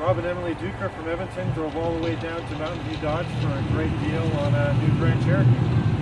Rob and Emily Duker from Edmonton drove all the way down to Mountain View Dodge for a great deal on a new Grand Cherokee.